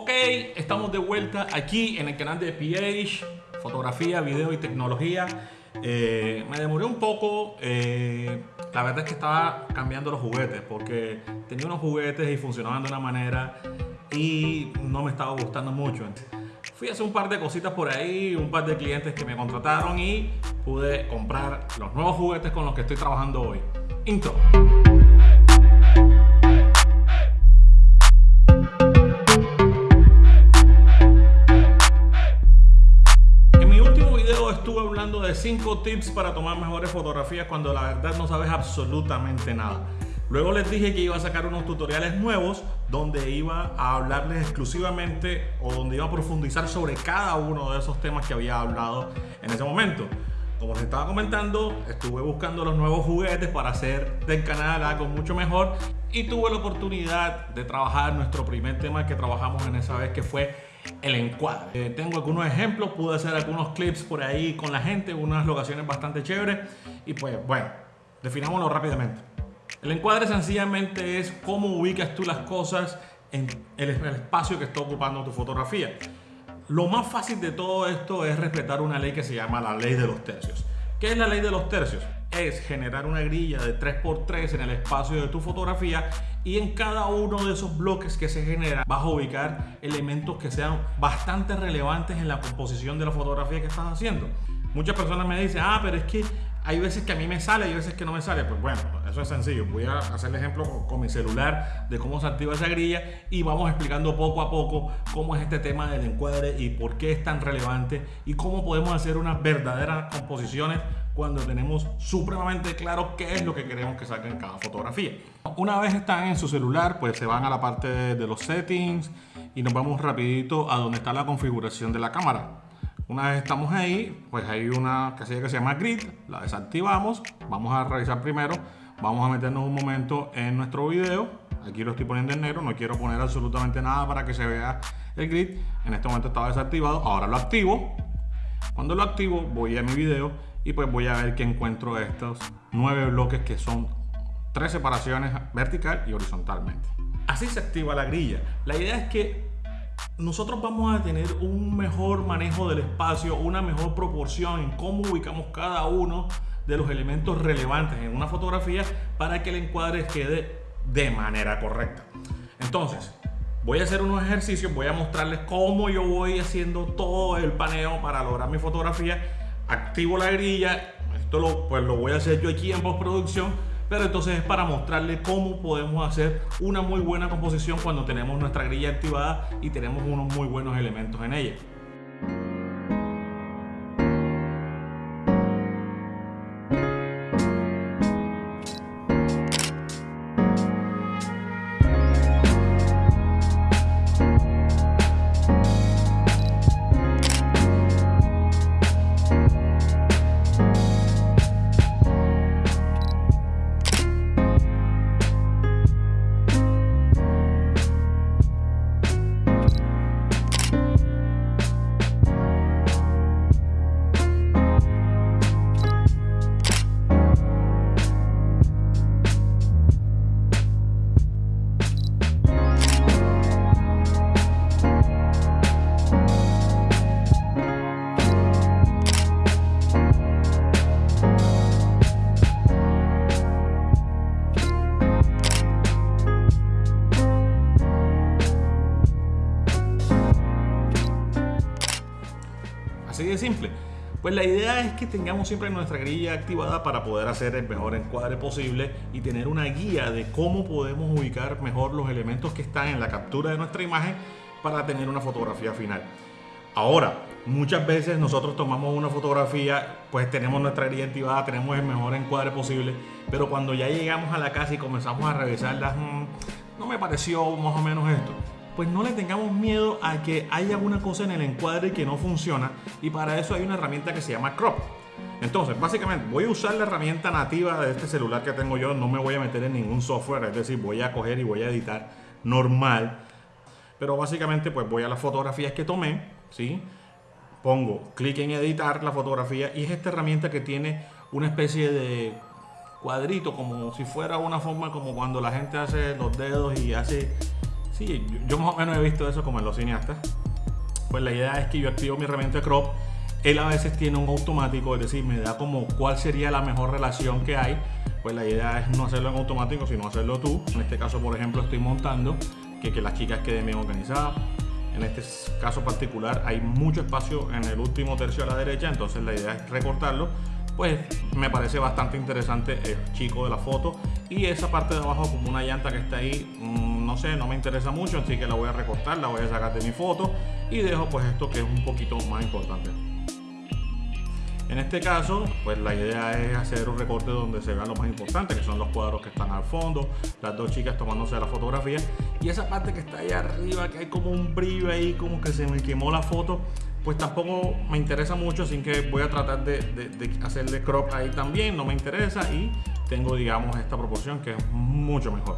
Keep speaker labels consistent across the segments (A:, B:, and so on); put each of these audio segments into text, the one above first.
A: Ok, estamos de vuelta aquí en el canal de PH, fotografía, video y tecnología. Eh, me demoré un poco, eh, la verdad es que estaba cambiando los juguetes porque tenía unos juguetes y funcionaban de una manera y no me estaba gustando mucho. Fui a hacer un par de cositas por ahí, un par de clientes que me contrataron y pude comprar los nuevos juguetes con los que estoy trabajando hoy. Intro. 5 tips para tomar mejores fotografías cuando la verdad no sabes absolutamente nada. Luego les dije que iba a sacar unos tutoriales nuevos donde iba a hablarles exclusivamente o donde iba a profundizar sobre cada uno de esos temas que había hablado en ese momento. Como les estaba comentando, estuve buscando los nuevos juguetes para hacer del canal algo mucho mejor y tuve la oportunidad de trabajar nuestro primer tema que trabajamos en esa vez que fue el encuadre. Eh, tengo algunos ejemplos, pude hacer algunos clips por ahí con la gente, unas locaciones bastante chéveres y pues bueno, definámoslo rápidamente. El encuadre sencillamente es cómo ubicas tú las cosas en el espacio que está ocupando tu fotografía. Lo más fácil de todo esto es respetar una ley que se llama la ley de los tercios. ¿Qué es la ley de los tercios? Es generar una grilla de 3x3 en el espacio de tu fotografía y en cada uno de esos bloques que se generan vas a ubicar elementos que sean bastante relevantes en la composición de la fotografía que estás haciendo. Muchas personas me dicen, ah, pero es que hay veces que a mí me sale y veces que no me sale. Pues bueno, eso es sencillo. Voy a hacer el ejemplo con mi celular de cómo se activa esa grilla y vamos explicando poco a poco cómo es este tema del encuadre y por qué es tan relevante y cómo podemos hacer unas verdaderas composiciones cuando tenemos supremamente claro qué es lo que queremos que salga en cada fotografía. Una vez están en su celular, pues se van a la parte de los settings y nos vamos rapidito a donde está la configuración de la cámara. Una vez estamos ahí, pues hay una casilla que se llama Grid, la desactivamos, vamos a revisar primero, vamos a meternos un momento en nuestro video, aquí lo estoy poniendo en negro, no quiero poner absolutamente nada para que se vea el grid, en este momento estaba desactivado, ahora lo activo, cuando lo activo voy a mi video y pues voy a ver que encuentro estos nueve bloques que son tres separaciones vertical y horizontalmente. Así se activa la grilla. La idea es que nosotros vamos a tener un mejor manejo del espacio, una mejor proporción en cómo ubicamos cada uno de los elementos relevantes en una fotografía para que el encuadre quede de manera correcta. Entonces, voy a hacer unos ejercicios, voy a mostrarles cómo yo voy haciendo todo el paneo para lograr mi fotografía. Activo la grilla, esto lo, pues lo voy a hacer yo aquí en postproducción pero entonces es para mostrarle cómo podemos hacer una muy buena composición cuando tenemos nuestra grilla activada y tenemos unos muy buenos elementos en ella. Pues la idea es que tengamos siempre nuestra grilla activada para poder hacer el mejor encuadre posible y tener una guía de cómo podemos ubicar mejor los elementos que están en la captura de nuestra imagen para tener una fotografía final. Ahora, muchas veces nosotros tomamos una fotografía, pues tenemos nuestra grilla activada, tenemos el mejor encuadre posible, pero cuando ya llegamos a la casa y comenzamos a revisarlas, mm, no me pareció más o menos esto pues no le tengamos miedo a que haya alguna cosa en el encuadre que no funciona y para eso hay una herramienta que se llama Crop. Entonces, básicamente voy a usar la herramienta nativa de este celular que tengo yo, no me voy a meter en ningún software, es decir, voy a coger y voy a editar normal. Pero básicamente pues voy a las fotografías que tomé, ¿sí? Pongo clic en editar la fotografía y es esta herramienta que tiene una especie de cuadrito como si fuera una forma como cuando la gente hace los dedos y hace Sí, yo, más o menos he visto eso como en los cineastas. Pues la idea es que yo activo mi herramienta crop. Él a veces tiene un automático, es decir, me da como cuál sería la mejor relación que hay. Pues la idea es no hacerlo en automático, sino hacerlo tú. En este caso, por ejemplo, estoy montando que, que las chicas queden bien organizadas. En este caso particular hay mucho espacio en el último tercio a la derecha, entonces la idea es recortarlo. Pues me parece bastante interesante el chico de la foto. Y esa parte de abajo como una llanta que está ahí, mm, no sé, no me interesa mucho, así que la voy a recortar, la voy a sacar de mi foto. Y dejo pues esto que es un poquito más importante. En este caso, pues la idea es hacer un recorte donde se vea lo más importante, que son los cuadros que están al fondo, las dos chicas tomándose la fotografía. Y esa parte que está ahí arriba, que hay como un brillo ahí, como que se me quemó la foto, pues tampoco me interesa mucho, así que voy a tratar de, de hacerle crop ahí también, no me interesa y tengo digamos esta proporción que es mucho mejor.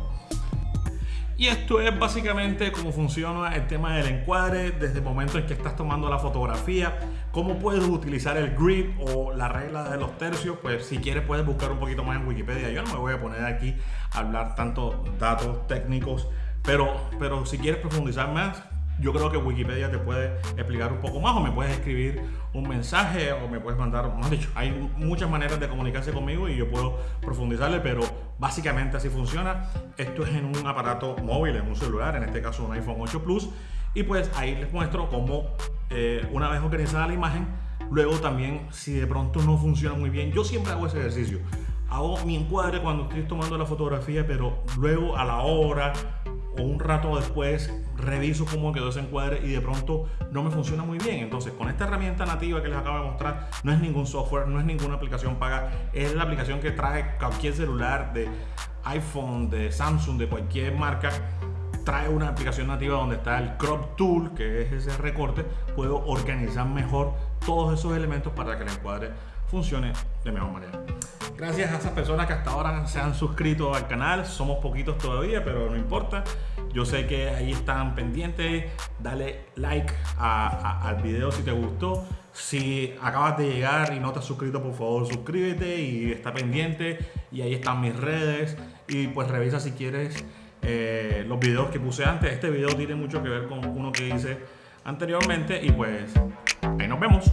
A: Y esto es básicamente cómo funciona el tema del encuadre desde el momento en que estás tomando la fotografía, cómo puedes utilizar el grid o la regla de los tercios, pues si quieres puedes buscar un poquito más en Wikipedia. Yo no me voy a poner aquí a hablar tanto datos técnicos, pero, pero si quieres profundizar más, yo creo que Wikipedia te puede explicar un poco más o me puedes escribir un mensaje o me puedes mandar, más dicho, hay muchas maneras de comunicarse conmigo y yo puedo profundizarle, pero básicamente así funciona. Esto es en un aparato móvil, en un celular, en este caso un iPhone 8 Plus, y pues ahí les muestro cómo eh, una vez organizada la imagen, luego también si de pronto no funciona muy bien, yo siempre hago ese ejercicio. Hago mi encuadre cuando estoy tomando la fotografía, pero luego a la hora o un rato después reviso cómo quedó ese encuadre y de pronto no me funciona muy bien. Entonces, con esta herramienta nativa que les acabo de mostrar, no es ningún software, no es ninguna aplicación paga, es la aplicación que trae cualquier celular de iPhone, de Samsung, de cualquier marca. Trae una aplicación nativa donde está el crop tool, que es ese recorte. Puedo organizar mejor todos esos elementos para que el encuadre funcione de mejor manera. Gracias a esas personas que hasta ahora se han suscrito al canal. Somos poquitos todavía, pero no importa. Yo sé que ahí están pendientes. Dale like al video si te gustó. Si acabas de llegar y no te has suscrito, por favor suscríbete y está pendiente. Y ahí están mis redes. Y pues revisa si quieres eh, los videos que puse antes. Este video tiene mucho que ver con uno que hice anteriormente. Y pues ahí nos vemos.